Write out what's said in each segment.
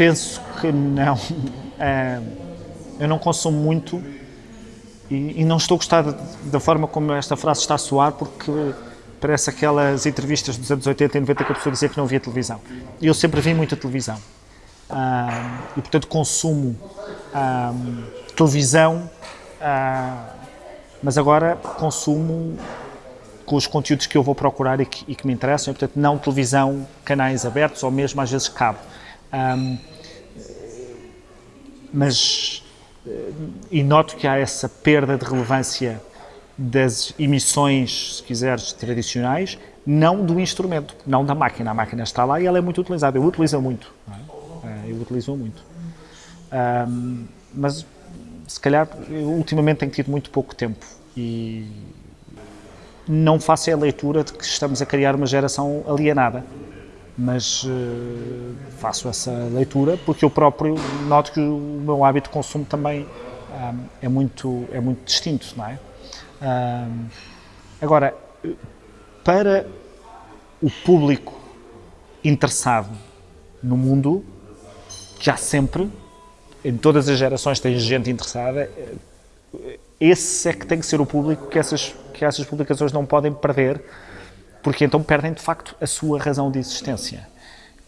penso que não. É, eu não consumo muito e, e, não estou a gostar da forma como esta frase está a soar, porque parece aquelas entrevistas dos anos 80 e 90 que a pessoa dizia que não via televisão. Eu sempre vi muita televisão. Ah, e, portanto, consumo ah, televisão, ah, mas agora consumo com os conteúdos que eu vou procurar e que, e que me interessam, e, portanto, não televisão, canais abertos ou mesmo às vezes cabo. Um, mas, eh, e noto que há essa perda de relevância das emissões, se quiseres, tradicionais, não do instrumento, não da máquina. A máquina está lá e ela é muito utilizada. Eu utilizo muito. É? Eu utilizo muito. Um, mas, se calhar, ultimamente tenho tido muito pouco tempo e não faço a leitura de que estamos a criar uma geração alienada mas uh, faço essa leitura porque eu próprio noto que o meu hábito de consumo também um, é, muito, é muito distinto, não é? Um, agora, para o público interessado no mundo, já sempre, em todas as gerações tem gente interessada, esse é que tem que ser o público que essas, que essas publicações não podem perder, porque então perdem de facto a sua razão de existência.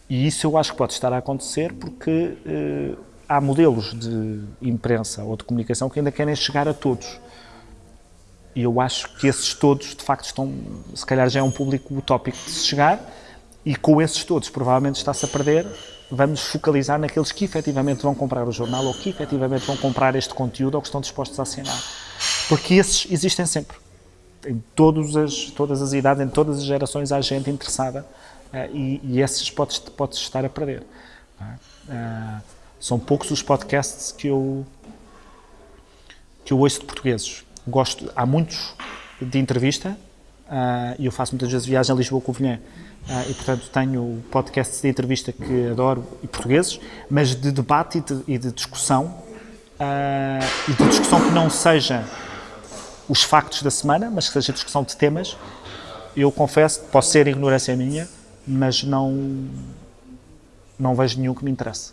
E isso eu acho que pode estar a acontecer porque eh, há modelos de imprensa ou de comunicação que ainda querem chegar a todos. E eu acho que esses todos, de facto, estão, se calhar já é um público utópico de se chegar, e com esses todos provavelmente está-se a perder, vamos focalizar naqueles que efetivamente vão comprar o jornal ou que efetivamente vão comprar este conteúdo ou que estão dispostos a assinar. Porque esses existem sempre em todas as, todas as idades, em todas as gerações, há gente interessada uh, e, e esses podes, podes estar a perder. Uh, são poucos os podcasts que eu, que eu ouço de portugueses. Gosto, há muitos de entrevista uh, e eu faço muitas vezes viagem a Lisboa-Covilhã uh, e, portanto, tenho podcasts de entrevista que adoro e portugueses, mas de debate e de, e de discussão e de discussão que não seja os factos da semana, mas que seja discussão de temas, eu confesso, posso ser ignorância minha, mas não, não vejo nenhum que me interesse.